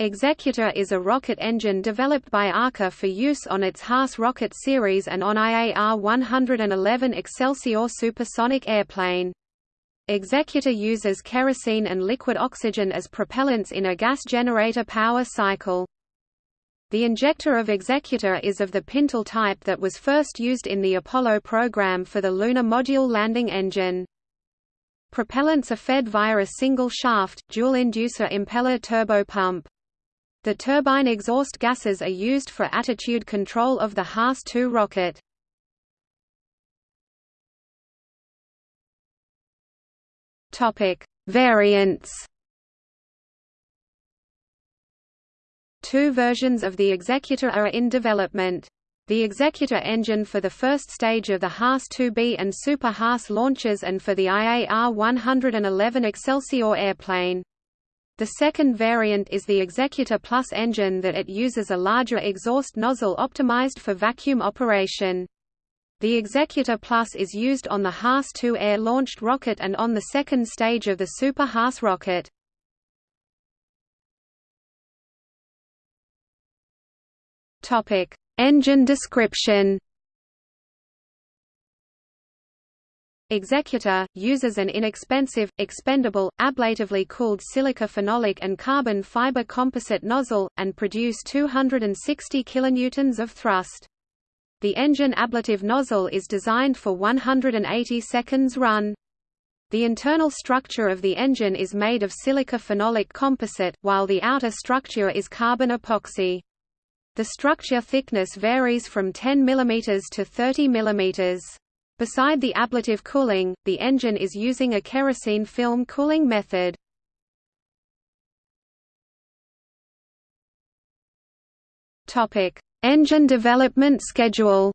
Executor is a rocket engine developed by ARCA for use on its Haas rocket series and on IAR-111 Excelsior supersonic airplane. Executor uses kerosene and liquid oxygen as propellants in a gas generator power cycle. The injector of Executor is of the Pintle type that was first used in the Apollo program for the Lunar Module landing engine. Propellants are fed via a single-shaft, dual-inducer impeller turbopump. The turbine exhaust gases are used for attitude control of the Haas-2 rocket. Topic: Variants Two versions of the Executor are in development. The Executor engine for the first stage of the Haas-2B and Super Haas launches and for the IAR-111 Excelsior airplane. The second variant is the Executor Plus engine that it uses a larger exhaust nozzle optimized for vacuum operation. The Executor Plus is used on the Haas-2 air-launched rocket and on the second stage of the Super Haas rocket. Engine description. Executor, uses an inexpensive, expendable, ablatively cooled silica phenolic and carbon fiber composite nozzle, and produce 260 kilonewtons of thrust. The engine ablative nozzle is designed for 180 seconds run. The internal structure of the engine is made of silica phenolic composite, while the outer structure is carbon epoxy. The structure thickness varies from 10 mm to 30 mm. Beside the ablative cooling, the engine is using a kerosene film cooling method. Topic: Engine development schedule.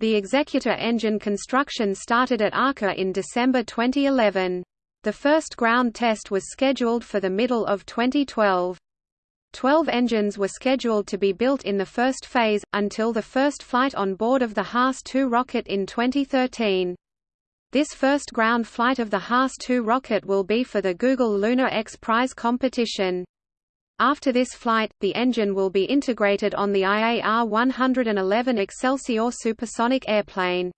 The Executor engine construction started at ARCA in December 2011. The first ground test was scheduled for the middle of 2012. Twelve engines were scheduled to be built in the first phase, until the first flight on board of the Haas-2 rocket in 2013. This first ground flight of the Haas-2 rocket will be for the Google Lunar X Prize competition. After this flight, the engine will be integrated on the IAR-111 Excelsior supersonic airplane.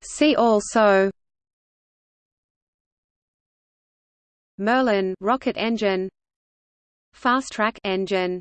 See also Merlin rocket engine Fastrac engine